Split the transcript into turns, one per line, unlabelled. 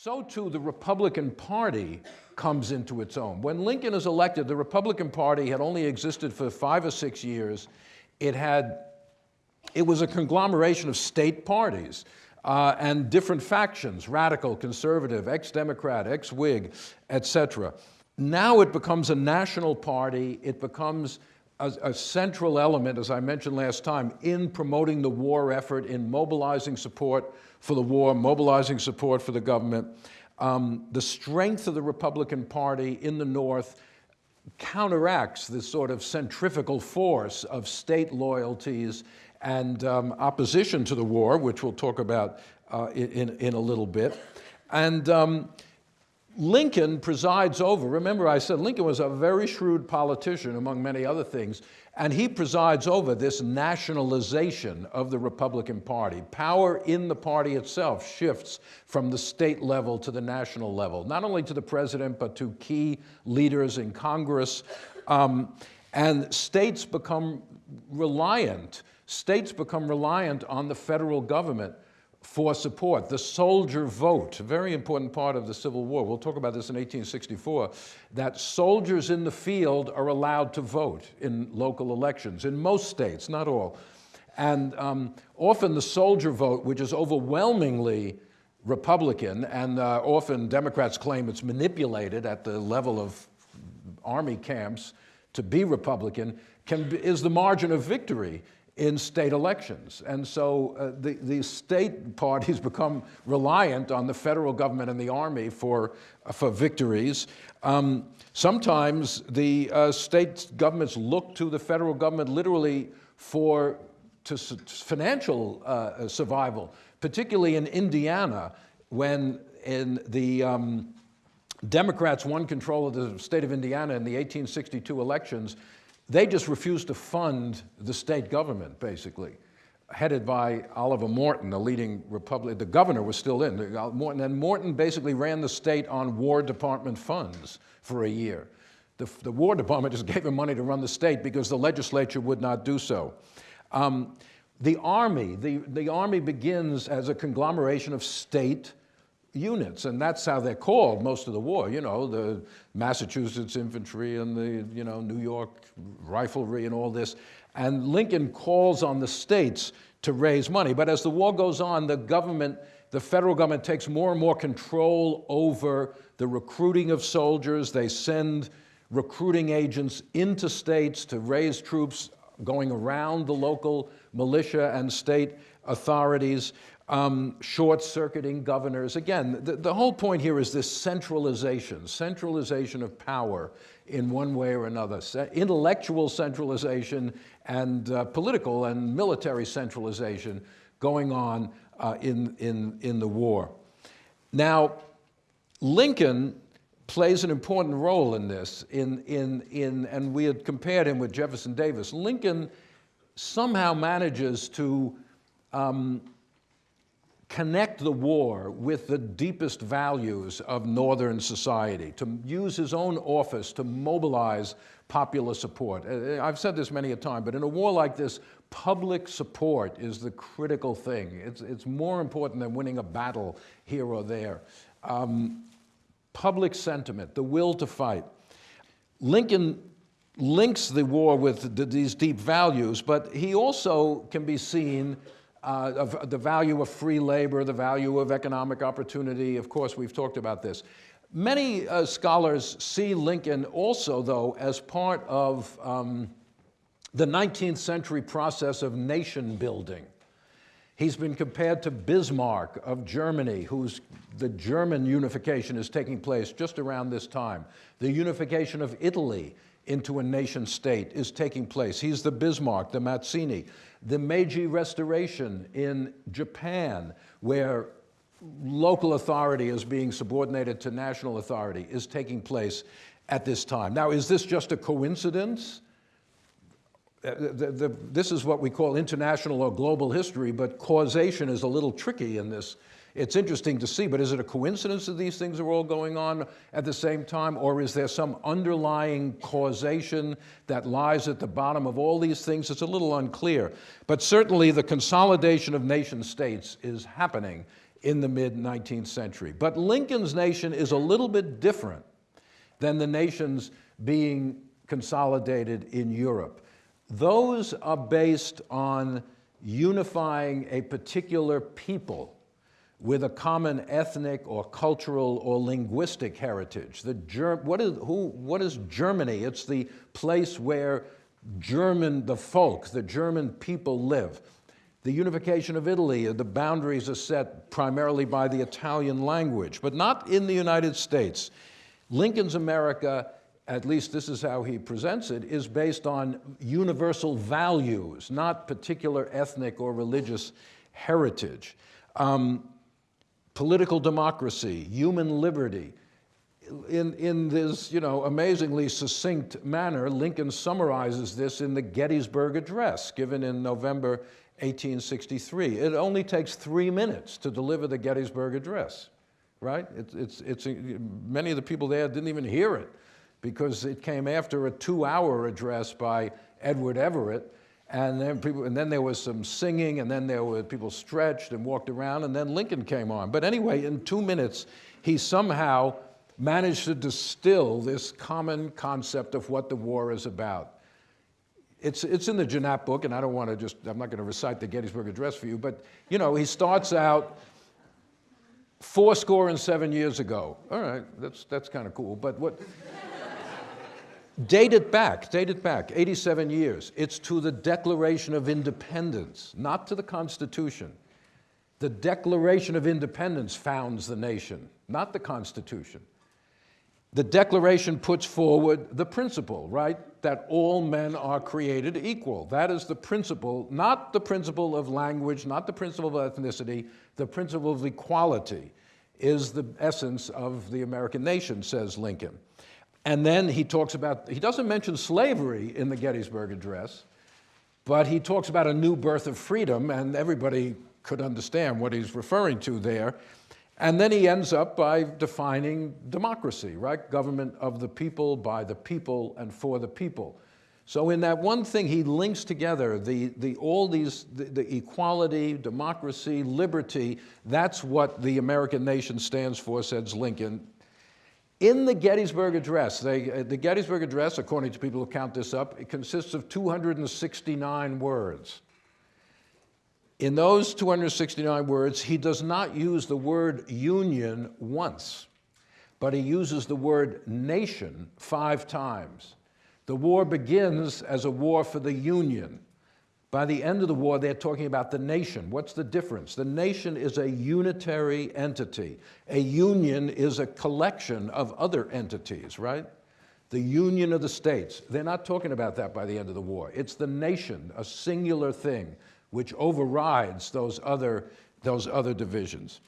So too the Republican Party comes into its own. When Lincoln is elected, the Republican Party had only existed for five or six years. It had, it was a conglomeration of state parties uh, and different factions, radical, conservative, ex-Democrat, ex-Whig, etc. Now it becomes a national party. It becomes a, a, central element, as I mentioned last time, in promoting the war effort, in mobilizing support for the war, mobilizing support for the government. Um, the strength of the Republican Party in the North counteracts this sort of centrifugal force of state loyalties and um, opposition to the war, which we'll talk about uh, in, in a little bit. And um, Lincoln presides over, remember I said Lincoln was a very shrewd politician among many other things, and he presides over this nationalization of the Republican Party. Power in the party itself shifts from the state level to the national level, not only to the president, but to key leaders in Congress. Um, and states become reliant, states become reliant on the federal government for support. The soldier vote, a very important part of the Civil War, we'll talk about this in 1864, that soldiers in the field are allowed to vote in local elections, in most states, not all. And um, often the soldier vote, which is overwhelmingly Republican, and uh, often Democrats claim it's manipulated at the level of army camps to be Republican, can be, is the margin of victory in state elections. And so uh, the, the state parties become reliant on the federal government and the army for, uh, for victories. Um, sometimes the uh, state governments look to the federal government literally for to financial uh, survival, particularly in Indiana, when in the um, Democrats won control of the state of Indiana in the 1862 elections, they just refused to fund the state government, basically, headed by Oliver Morton, the leading Republican, the governor was still in, Morton, and Morton basically ran the state on War Department funds for a year. The, the War Department just gave him money to run the state because the legislature would not do so. Um, the Army, the, the Army begins as a conglomeration of state units, and that's how they're called most of the war, you know, the Massachusetts infantry and the, you know, New York riflery and all this. And Lincoln calls on the states to raise money. But as the war goes on, the government, the federal government takes more and more control over the recruiting of soldiers. They send recruiting agents into states to raise troops going around the local militia and state authorities um, short-circuiting governors. Again, the, the whole point here is this centralization, centralization of power in one way or another, intellectual centralization and uh, political and military centralization going on uh, in, in, in the war. Now, Lincoln plays an important role in this, in, in, in, and we had compared him with Jefferson Davis. Lincoln somehow manages to um, connect the war with the deepest values of Northern society, to use his own office to mobilize popular support. Uh, uh, I've said this many a time, but in a war like this, public support is the critical thing. It's, it's more important than winning a battle here or there. Um, public sentiment, the will to fight. Lincoln links the war with the, these deep values, but he also can be seen uh, of the value of free labor, the value of economic opportunity. Of course, we've talked about this. Many uh, scholars see Lincoln also, though, as part of um, the 19th century process of nation building. He's been compared to Bismarck of Germany, whose the German unification is taking place just around this time. The unification of Italy into a nation state is taking place. He's the Bismarck, the Mazzini. The Meiji Restoration in Japan, where local authority is being subordinated to national authority, is taking place at this time. Now, is this just a coincidence? Uh, the, the, this is what we call international or global history, but causation is a little tricky in this it's interesting to see, but is it a coincidence that these things are all going on at the same time, or is there some underlying causation that lies at the bottom of all these things? It's a little unclear. But certainly the consolidation of nation states is happening in the mid 19th century. But Lincoln's nation is a little bit different than the nations being consolidated in Europe. Those are based on unifying a particular people with a common ethnic or cultural or linguistic heritage. The what, is, who, what is Germany? It's the place where German, the folk, the German people live. The unification of Italy, the boundaries are set primarily by the Italian language, but not in the United States. Lincoln's America, at least this is how he presents it, is based on universal values, not particular ethnic or religious heritage. Um, political democracy, human liberty. In, in this, you know, amazingly succinct manner, Lincoln summarizes this in the Gettysburg Address given in November 1863. It only takes three minutes to deliver the Gettysburg Address, right? It's, it's, it's, many of the people there didn't even hear it because it came after a two-hour address by Edward Everett, and then, people, and then there was some singing, and then there were people stretched and walked around, and then Lincoln came on. But anyway, in two minutes, he somehow managed to distill this common concept of what the war is about. It's, it's in the Janap book, and I don't want to just, I'm not going to recite the Gettysburg Address for you, but, you know, he starts out four score and seven years ago. All right, that's, that's kind of cool, but what, Date it back, date it back, 87 years. It's to the Declaration of Independence, not to the Constitution. The Declaration of Independence founds the nation, not the Constitution. The Declaration puts forward the principle, right, that all men are created equal. That is the principle, not the principle of language, not the principle of ethnicity, the principle of equality is the essence of the American nation, says Lincoln. And then he talks about, he doesn't mention slavery in the Gettysburg Address, but he talks about a new birth of freedom, and everybody could understand what he's referring to there. And then he ends up by defining democracy, right? Government of the people, by the people, and for the people. So in that one thing, he links together the, the, all these, the, the equality, democracy, liberty, that's what the American nation stands for, says Lincoln, in the Gettysburg Address, they, uh, the Gettysburg Address, according to people who count this up, it consists of 269 words. In those 269 words, he does not use the word union once, but he uses the word nation five times. The war begins as a war for the Union. By the end of the war, they're talking about the nation. What's the difference? The nation is a unitary entity. A union is a collection of other entities, right? The union of the states. They're not talking about that by the end of the war. It's the nation, a singular thing, which overrides those other, those other divisions.